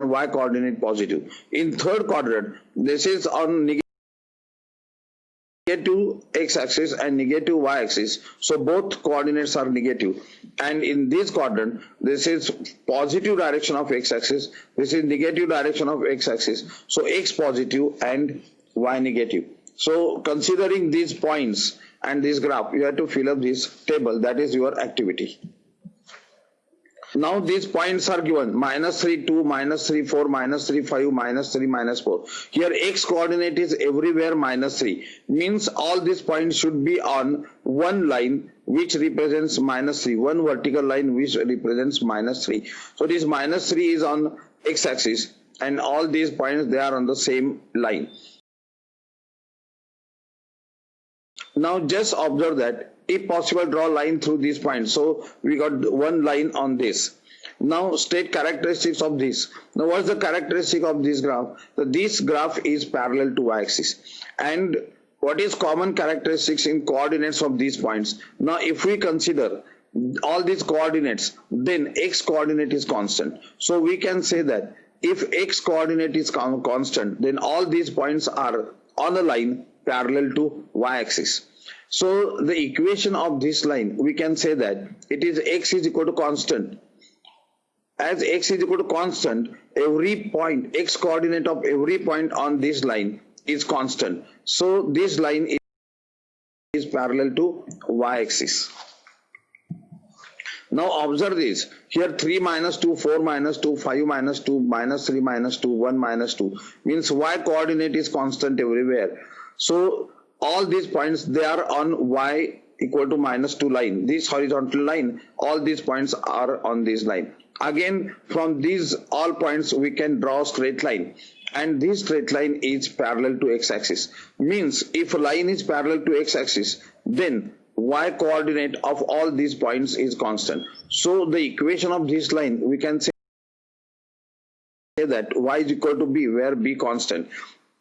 y coordinate positive. In third quadrant, this is on negative x-axis and negative y-axis. So both coordinates are negative. And in this quadrant, this is positive direction of x-axis. This is negative direction of x-axis. So x positive and y negative. So considering these points and this graph, you have to fill up this table. That is your activity. Now these points are given minus 3, 2, minus 3, 4, minus 3, 5, minus 3, minus 4. Here x coordinate is everywhere minus 3. Means all these points should be on one line which represents minus 3. One vertical line which represents minus 3. So this minus 3 is on x axis and all these points they are on the same line. Now just observe that if possible draw line through these points. So we got one line on this. Now state characteristics of this. Now what's the characteristic of this graph? So this graph is parallel to y-axis and what is common characteristics in coordinates of these points? Now if we consider all these coordinates then x coordinate is constant. So we can say that if x coordinate is constant then all these points are on a line parallel to y-axis. So the equation of this line, we can say that it is x is equal to constant. As x is equal to constant, every point, x coordinate of every point on this line is constant. So this line is, parallel to y-axis. Now observe this. Here 3 minus 2, 4 minus 2, 5 minus 2, minus 3 minus 2, 1 minus 2 means y coordinate is constant everywhere. So all these points they are on y equal to minus 2 line. This horizontal line all these points are on this line. Again from these all points we can draw straight line. And this straight line is parallel to x-axis. Means if line is parallel to x-axis then y coordinate of all these points is constant. So the equation of this line we can say that y is equal to b where b constant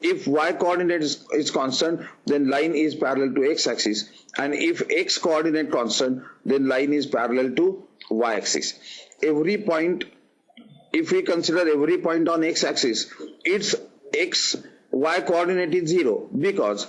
if y coordinate is, is constant then line is parallel to x axis. And if x coordinate constant then line is parallel to y axis. Every point if we consider every point on x axis its x y coordinate is zero because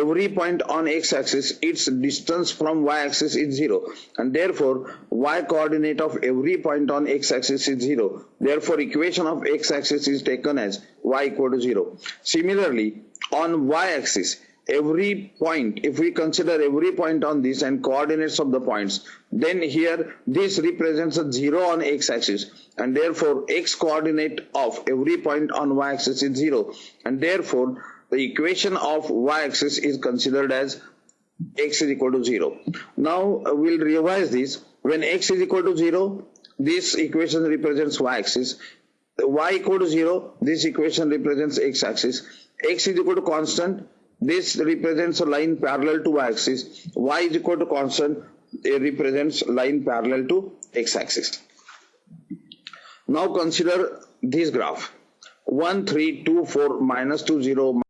every point on x-axis its distance from y-axis is 0 and therefore y coordinate of every point on x-axis is 0 therefore equation of x-axis is taken as y equal to 0 similarly on y-axis every point if we consider every point on this and coordinates of the points then here this represents a 0 on x-axis and therefore x coordinate of every point on y-axis is 0 and therefore the equation of y-axis is considered as x is equal to 0. Now uh, we'll revise this. When x is equal to 0, this equation represents y-axis. y equal to 0, this equation represents x-axis. x is equal to constant, this represents a line parallel to y-axis. y is equal to constant, it represents line parallel to x-axis. Now consider this graph. 1, 3, 2, 4, minus 2, 0,